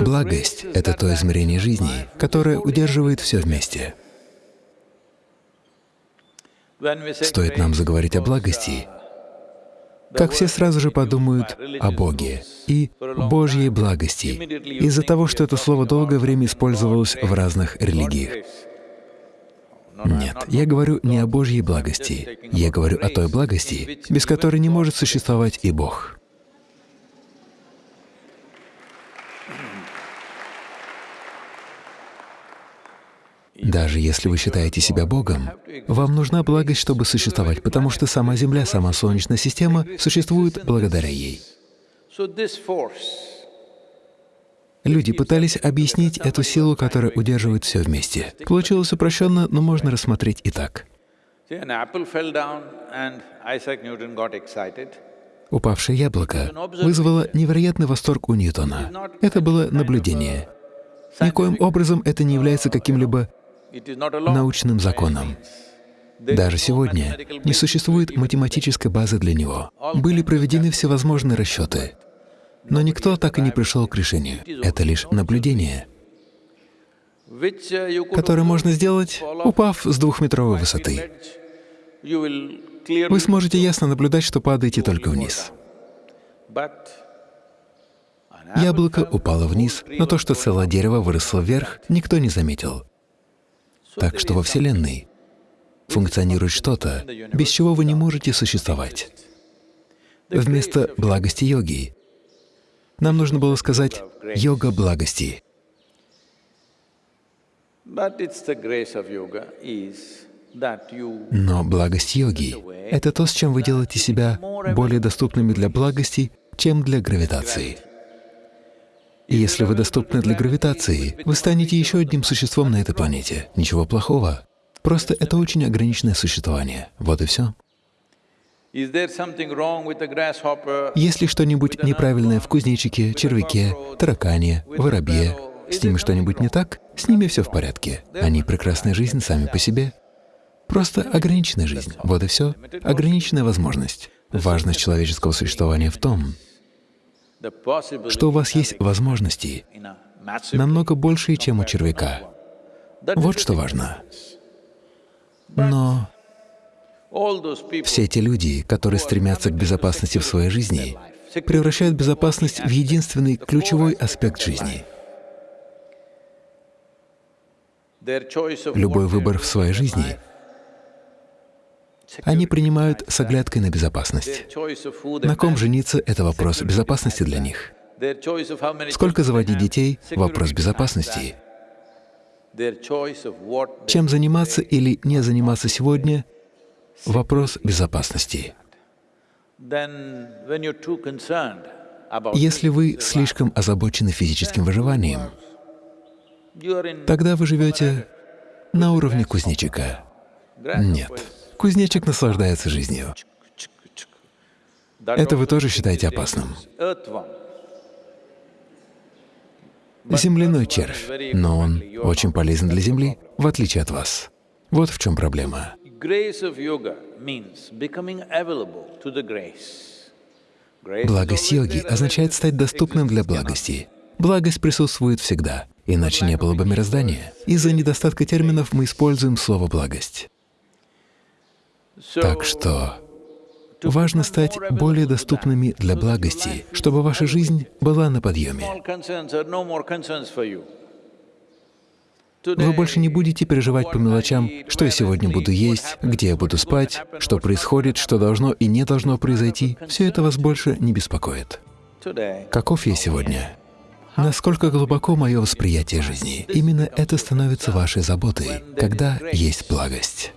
Благость — это то измерение жизни, которое удерживает все вместе. Стоит нам заговорить о благости, как все сразу же подумают о Боге и Божьей благости, из-за того, что это слово долгое время использовалось в разных религиях. Нет, я говорю не о Божьей благости, я говорю о той благости, без которой не может существовать и Бог. Даже если вы считаете себя Богом, вам нужна благость, чтобы существовать, потому что сама Земля, сама Солнечная система существует благодаря ей. Люди пытались объяснить эту силу, которая удерживает все вместе. Получилось упрощенно, но можно рассмотреть и так. Упавшее яблоко вызвало невероятный восторг у Ньютона. Это было наблюдение. Никоим образом это не является каким-либо научным законом. Даже сегодня не существует математической базы для него. Были проведены всевозможные расчеты, но никто так и не пришел к решению. Это лишь наблюдение, которое можно сделать, упав с двухметровой высоты. Вы сможете ясно наблюдать, что падаете только вниз. Яблоко упало вниз, но то, что целое дерево выросло вверх, никто не заметил. Так что во Вселенной функционирует что-то, без чего вы не можете существовать. Вместо благости йоги нам нужно было сказать «йога благости». Но благость йоги — это то, с чем вы делаете себя более доступными для благости, чем для гравитации. И если вы доступны для гравитации, вы станете еще одним существом на этой планете. Ничего плохого. Просто это очень ограниченное существование. Вот и все. Есть ли что-нибудь неправильное в кузнечике, червяке, таракане, воробье? С ними что-нибудь не так? С ними все в порядке. Они прекрасная жизнь сами по себе. Просто ограниченная жизнь. Вот и все. Ограниченная возможность. Важность человеческого существования в том, что у вас есть возможности намного большие, чем у червяка. Вот что важно. Но все эти люди, которые стремятся к безопасности в своей жизни, превращают безопасность в единственный ключевой аспект жизни. Любой выбор в своей жизни они принимают с оглядкой на безопасность. На ком жениться — это вопрос безопасности для них. Сколько заводить детей — вопрос безопасности. Чем заниматься или не заниматься сегодня — вопрос безопасности. Если вы слишком озабочены физическим выживанием, тогда вы живете на уровне кузнечика. Нет. Кузнечик наслаждается жизнью. Это вы тоже считаете опасным. Земляной червь, но он очень полезен для Земли, в отличие от вас. Вот в чем проблема. Благость йоги означает стать доступным для благости. Благость присутствует всегда, иначе не было бы мироздания. Из-за недостатка терминов мы используем слово «благость». Так что важно стать более доступными для благости, чтобы ваша жизнь была на подъеме. Вы больше не будете переживать по мелочам, что я сегодня буду есть, где я буду спать, что происходит, что должно и не должно произойти. Все это вас больше не беспокоит. Каков я сегодня? Насколько глубоко мое восприятие жизни? Именно это становится вашей заботой, когда есть благость.